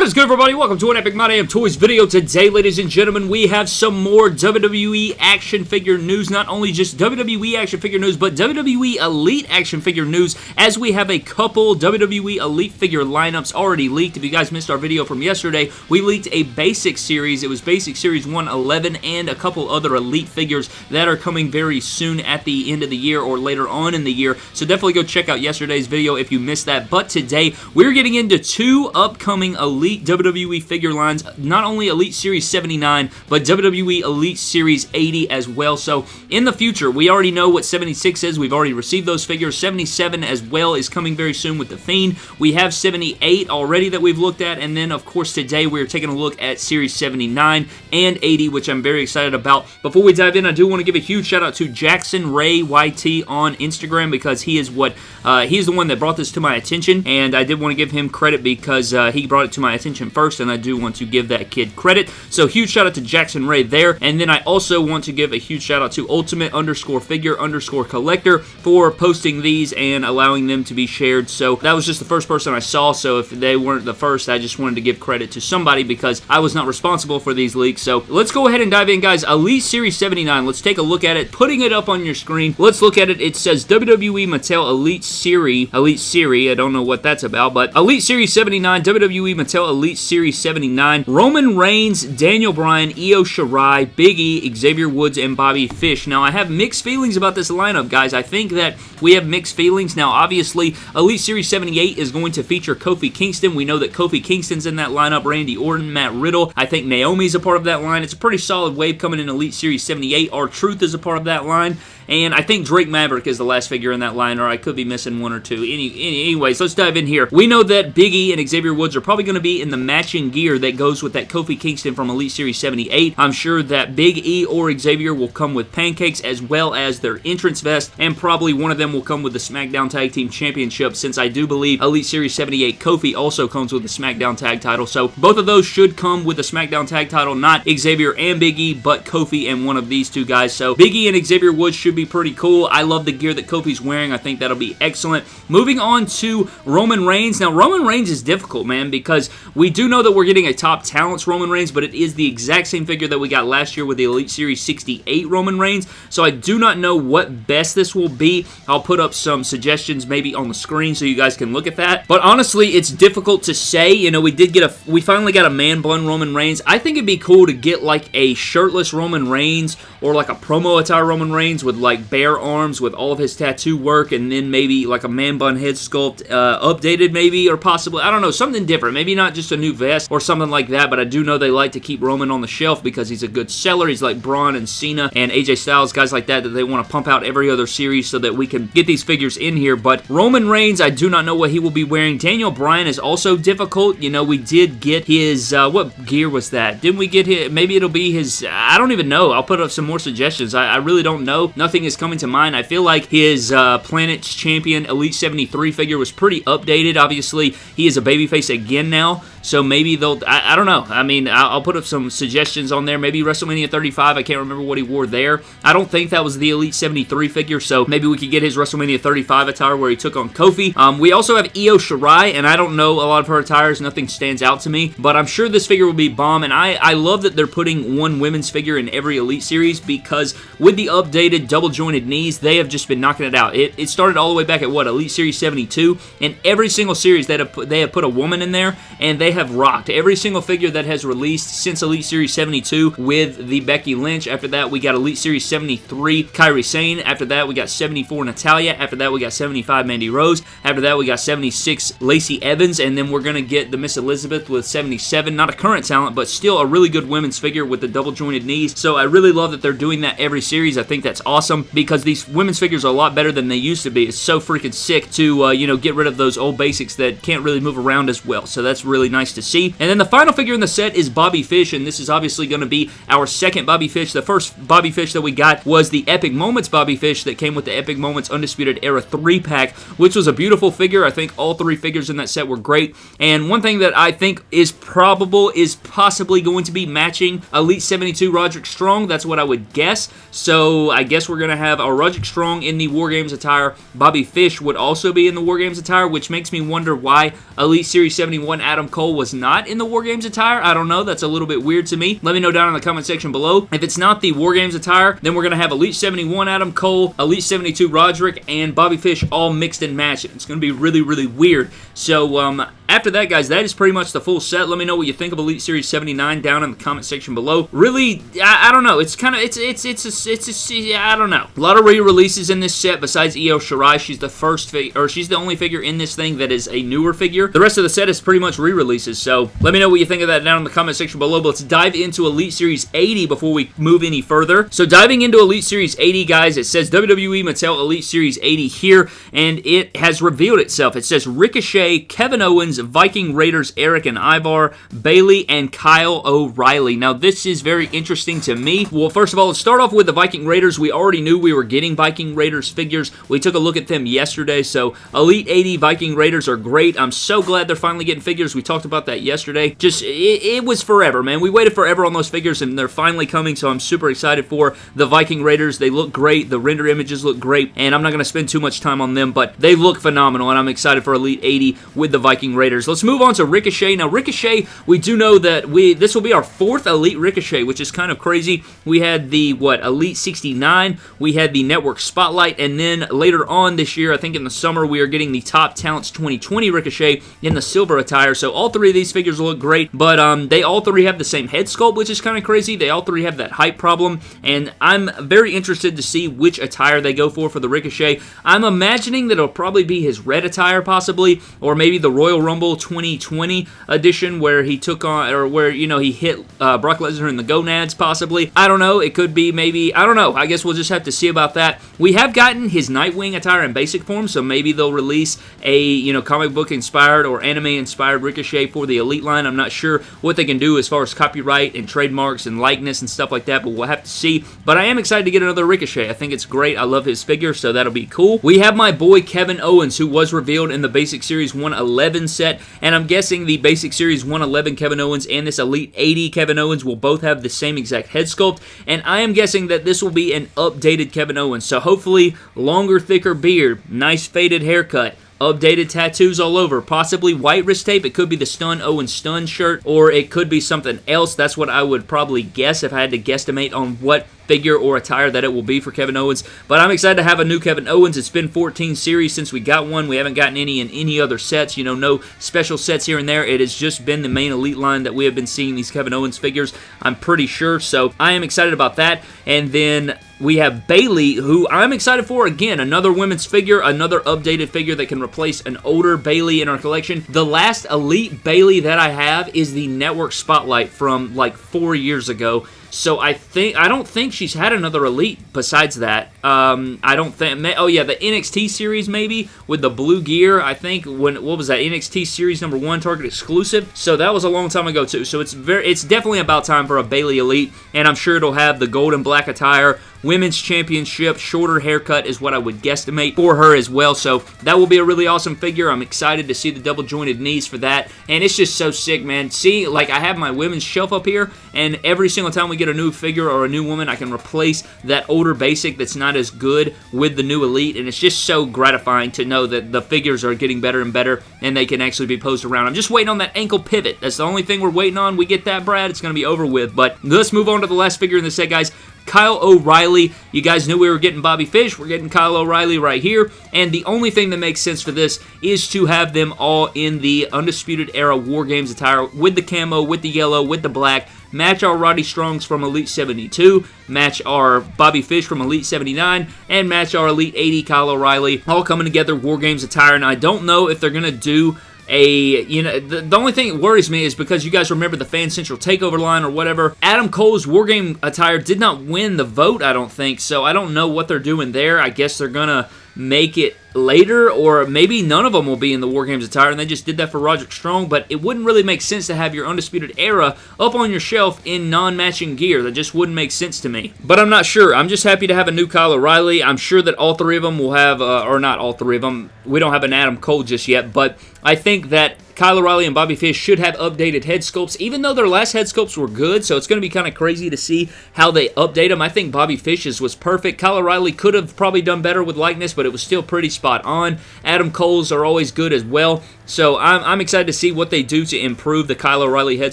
What is good, everybody? Welcome to an Epic My Damn Toys video. Today, ladies and gentlemen, we have some more WWE action figure news. Not only just WWE action figure news, but WWE Elite action figure news, as we have a couple WWE Elite figure lineups already leaked. If you guys missed our video from yesterday, we leaked a basic series. It was Basic Series 111 and a couple other Elite figures that are coming very soon at the end of the year or later on in the year. So definitely go check out yesterday's video if you missed that. But today, we're getting into two upcoming Elite Elite WWE figure lines, not only Elite Series 79, but WWE Elite Series 80 as well. So in the future, we already know what 76 is. We've already received those figures. 77 as well is coming very soon with The Fiend. We have 78 already that we've looked at, and then of course today we're taking a look at Series 79 and 80, which I'm very excited about. Before we dive in, I do want to give a huge shout out to Jackson Ray YT on Instagram because he is what uh, he's the one that brought this to my attention, and I did want to give him credit because uh, he brought it to my my attention first, and I do want to give that kid credit. So huge shout out to Jackson Ray there, and then I also want to give a huge shout out to Ultimate underscore figure underscore collector for posting these and allowing them to be shared. So that was just the first person I saw, so if they weren't the first, I just wanted to give credit to somebody because I was not responsible for these leaks. So let's go ahead and dive in, guys. Elite Series 79, let's take a look at it. Putting it up on your screen, let's look at it. It says WWE Mattel Elite Series, Elite Series, I don't know what that's about, but Elite Series 79, WWE Mattel Elite Series 79. Roman Reigns, Daniel Bryan, Io Shirai, Big E, Xavier Woods, and Bobby Fish. Now, I have mixed feelings about this lineup, guys. I think that we have mixed feelings. Now, obviously, Elite Series 78 is going to feature Kofi Kingston. We know that Kofi Kingston's in that lineup, Randy Orton, Matt Riddle. I think Naomi's a part of that line. It's a pretty solid wave coming in Elite Series 78. R-Truth is a part of that line. And I think Drake Maverick is the last figure in that line, or I could be missing one or two. Any, any, anyways, let's dive in here. We know that Big E and Xavier Woods are probably going to be in the matching gear that goes with that Kofi Kingston from Elite Series 78. I'm sure that Big E or Xavier will come with pancakes as well as their entrance vest, and probably one of them will come with the SmackDown Tag Team Championship, since I do believe Elite Series 78 Kofi also comes with the SmackDown Tag title. So both of those should come with the SmackDown Tag title, not Xavier and Big E, but Kofi and one of these two guys. So Big E and Xavier Woods should be pretty cool. I love the gear that Kofi's wearing. I think that'll be excellent. Moving on to Roman Reigns. Now, Roman Reigns is difficult, man, because we do know that we're getting a top talents Roman Reigns, but it is the exact same figure that we got last year with the Elite Series 68 Roman Reigns, so I do not know what best this will be. I'll put up some suggestions maybe on the screen so you guys can look at that, but honestly, it's difficult to say. You know, we did get a, we finally got a man bun Roman Reigns. I think it'd be cool to get like a shirtless Roman Reigns or like a promo attire Roman Reigns with like bare arms with all of his tattoo work and then maybe like a man bun head sculpt uh, updated maybe or possibly, I don't know, something different. Maybe not just a new vest or something like that, but I do know they like to keep Roman on the shelf because he's a good seller. He's like Braun and Cena and AJ Styles, guys like that that they want to pump out every other series so that we can get these figures in here. But Roman Reigns, I do not know what he will be wearing. Daniel Bryan is also difficult. You know, we did get his, uh, what gear was that? Didn't we get his, maybe it'll be his, I don't even know. I'll put up some more suggestions. I, I really don't know. Nothing is coming to mind. I feel like his uh, Planet's Champion Elite 73 figure was pretty updated. Obviously, he is a babyface again now, so maybe they'll, I, I don't know. I mean, I'll, put up some suggestions on there. Maybe WrestleMania 35, I can't remember what he wore there. I don't think that was the Elite 73 figure, so maybe we could get his WrestleMania 35 attire where he took on Kofi. Um, we also have Io Shirai, and I don't know a lot of her attires. Nothing stands out to me, but I'm sure this figure will be bomb, and I, I love that they're putting one women's figure in every Elite Series because with the updated double-jointed knees, they have just been knocking it out. It, it started all the way back at, what, Elite Series 72, and every single series that have they have put a woman in there, and they have rocked. Every single figure that has released since Elite Series 72 with the Becky Lynch. After that, we got Elite Series 73 Kairi Sane. After that, we got 74 Natalya. After that, we got 75 Mandy Rose. After that, we got 76 Lacey Evans, and then we're going to get the Miss Elizabeth with 77. Not a current talent, but still a really good women's figure with the double-jointed knees. So I really love that they're doing that every series. I think that's awesome because these women's figures are a lot better than they used to be. It's so freaking sick to, uh, you know, get rid of those old basics that can't really move around as well. So that's really nice to see. And then the final figure in the set is Bobby Fish, and this is obviously going to be our second Bobby Fish. The first Bobby Fish that we got was the Epic Moments Bobby Fish that came with the Epic Moments Undisputed Era 3-pack, which was a beautiful figure. I think all three figures in that set were great. And one thing that I think is probable is possibly going to be matching Elite 72 Roderick Strong. That's what I would guess. So I guess we're going to have a Roderick Strong in the War Games attire. Bobby Fish would also be in the War Games attire, which makes me wonder why Elite Series 71 Adam Cole was not in the War Games attire. I don't know. That's a little bit weird to me. Let me know down in the comment section below. If it's not the War Games attire, then we're going to have Elite 71 Adam Cole, Elite 72 Roderick, and Bobby Fish all mixed and matched. It's going to be really, really weird. So, um, after that, guys, that is pretty much the full set. Let me know what you think of Elite Series 79 down in the comment section below. Really, I, I don't know. It's kind of, it's, it's, it's, a, it's, a, I don't know. A lot of re-releases in this set besides Io Shirai. She's the first or she's the only figure in this thing that is a newer figure. The rest of the set is pretty much re-releases, so let me know what you think of that down in the comment section below. But let's dive into Elite Series 80 before we move any further. So diving into Elite Series 80, guys, it says WWE Mattel Elite Series 80 here, and it has revealed itself. It says Ricochet, Kevin Owens, Viking Raiders Eric and Ivar, Bayley, and Kyle O'Reilly. Now, this is very interesting to me. Well, first of all, let's start off with the Viking Raiders. We already knew we were getting Viking Raiders figures. We took a look at them yesterday, so Elite 80 Viking Raiders are great. I'm so glad they're finally getting figures. We talked about that yesterday. Just, it, it was forever, man. We waited forever on those figures, and they're finally coming, so I'm super excited for the Viking Raiders. They look great. The render images look great, and I'm not going to spend too much time on them, but they look phenomenal, and I'm excited for Elite 80 with the Viking Raiders. Let's move on to Ricochet. Now, Ricochet, we do know that we this will be our fourth Elite Ricochet, which is kind of crazy. We had the, what, Elite 69, we had the Network Spotlight, and then later on this year, I think in the summer, we are getting the Top Talents 2020 Ricochet in the silver attire. So all three of these figures look great, but um, they all three have the same head sculpt, which is kind of crazy. They all three have that height problem, and I'm very interested to see which attire they go for for the Ricochet. I'm imagining that it'll probably be his red attire, possibly, or maybe the Royal Rumble 2020 edition where he took on, or where, you know, he hit uh, Brock Lesnar in the gonads, possibly. I don't know. It could be maybe, I don't know. I guess we'll just have to see about that. We have gotten his Nightwing attire in basic form, so maybe they'll release a, you know, comic book inspired or anime inspired Ricochet for the Elite line. I'm not sure what they can do as far as copyright and trademarks and likeness and stuff like that, but we'll have to see. But I am excited to get another Ricochet. I think it's great. I love his figure, so that'll be cool. We have my boy Kevin Owens, who was revealed in the Basic Series 111 set, and I'm guessing the Basic Series 111 Kevin Owens and this Elite 80 Kevin Owens will both have the same exact head sculpt, and I am guessing that this will be an updated Kevin Owens, so hopefully longer, thicker beard, nice faded haircut, updated tattoos all over. Possibly white wrist tape. It could be the Stun Owen Stun shirt, or it could be something else. That's what I would probably guess if I had to guesstimate on what figure or attire that it will be for Kevin Owens. But I'm excited to have a new Kevin Owens. It's been 14 series since we got one. We haven't gotten any in any other sets. You know, no special sets here and there. It has just been the main Elite line that we have been seeing these Kevin Owens figures. I'm pretty sure. So I am excited about that. And then we have Bayley, who I'm excited for. Again, another women's figure, another updated figure that can replace an older Bayley in our collection. The last Elite Bayley that I have is the Network Spotlight from like four years ago. So I think I don't think she's had another elite besides that. Um, I don't think. Oh yeah, the NXT series maybe with the blue gear. I think when what was that NXT series number one Target exclusive. So that was a long time ago too. So it's very it's definitely about time for a Bayley Elite, and I'm sure it'll have the gold and black attire Women's Championship, shorter haircut is what I would guesstimate for her as well. So that will be a really awesome figure. I'm excited to see the double jointed knees for that. And it's just so sick, man. See, like I have my women's shelf up here, and every single time we get a new figure or a new woman, I can replace that older basic that's not as good with the new Elite. And it's just so gratifying to know that the figures are getting better and better and they can actually be posed around. I'm just waiting on that ankle pivot. That's the only thing we're waiting on. We get that, Brad, it's going to be over with. But let's move on to the last figure in the set, guys. Kyle O'Reilly. You guys knew we were getting Bobby Fish. We're getting Kyle O'Reilly right here. And the only thing that makes sense for this is to have them all in the Undisputed Era War Games attire with the camo, with the yellow, with the black. Match our Roddy Strongs from Elite 72, match our Bobby Fish from Elite 79, and match our Elite 80 Kyle O'Reilly. All coming together, War Games attire. And I don't know if they're going to do a you know the, the, only thing that worries me is because you guys remember the fan central takeover line or whatever. Adam cole's wargame attire did not win the vote i don't think. So i don't know what they're doing there. I guess they're gonna make it later, or maybe none of them will be in the War Games attire, and they just did that for Roderick Strong, but it wouldn't really make sense to have your Undisputed Era up on your shelf in non-matching gear. That just wouldn't make sense to me. But I'm not sure. I'm just happy to have a new Kyle O'Reilly. I'm sure that all three of them will have, uh, or not all three of them, we don't have an Adam Cole just yet, but I think that Kyle O'Reilly and Bobby Fish should have updated head sculpts, even though their last head sculpts were good, so it's going to be kind of crazy to see how they update them. I think Bobby Fish's was perfect. Kyle O'Reilly could have probably done better with likeness, but it was still pretty spot on. Adam Cole's are always good as well, so I'm, I'm excited to see what they do to improve the Kyle O'Reilly head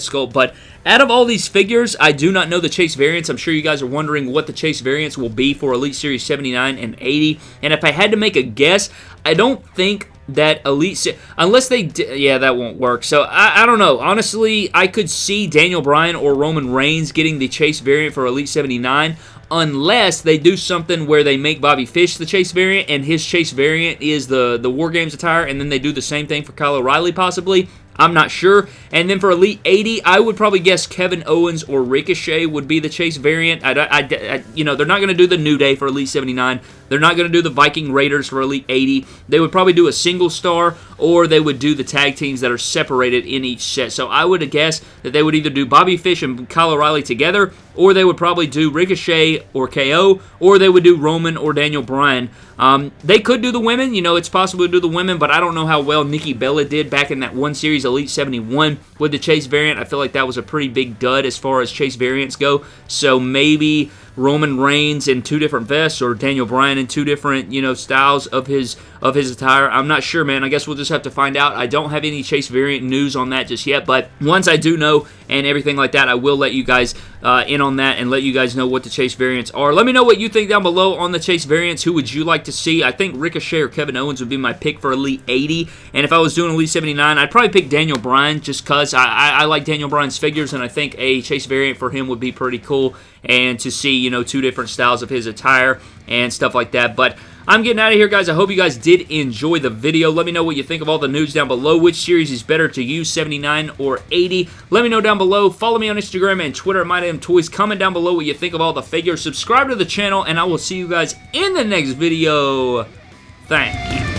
sculpt, but out of all these figures, I do not know the Chase variants. I'm sure you guys are wondering what the Chase variants will be for Elite Series 79 and 80, and if I had to make a guess, I don't think that Elite unless they yeah that won't work. So I, I don't know. Honestly I could see Daniel Bryan or Roman Reigns getting the Chase variant for Elite 79 unless they do something where they make Bobby Fish the Chase variant and his Chase variant is the the War Games attire and then they do the same thing for Kyle O'Reilly possibly I'm not sure. And then for Elite 80, I would probably guess Kevin Owens or Ricochet would be the Chase variant. I, I, I you know, they're not going to do the New Day for Elite 79. They're not going to do the Viking Raiders for Elite 80. They would probably do a single star or they would do the tag teams that are separated in each set. So I would guess that they would either do Bobby Fish and Kyle O'Reilly together or they would probably do Ricochet or KO or they would do Roman or Daniel Bryan. Um, they could do the women. You know, it's possible to do the women, but I don't know how well Nikki Bella did back in that one series, Elite 71, with the Chase variant. I feel like that was a pretty big dud as far as Chase variants go. So maybe Roman Reigns in two different vests or Daniel Bryan in two different, you know, styles of his of his attire. I'm not sure, man. I guess we'll just have to find out. I don't have any Chase variant news on that just yet, but once I do know and everything like that, I will let you guys uh, in on that and let you guys know what the Chase variants are. Let me know what you think down below on the Chase variants. Who would you like to see? I think Ricochet or Kevin Owens would be my pick for Elite 80, and if I was doing Elite 79, I'd probably pick Daniel Bryan just because I, I, I like Daniel Bryan's figures, and I think a Chase variant for him would be pretty cool and to see, you know, two different styles of his attire and stuff like that. But I'm getting out of here, guys. I hope you guys did enjoy the video. Let me know what you think of all the news down below. Which series is better to use, 79 or 80? Let me know down below. Follow me on Instagram and Twitter at MyDamnToys. Comment down below what you think of all the figures. Subscribe to the channel, and I will see you guys in the next video. Thank you.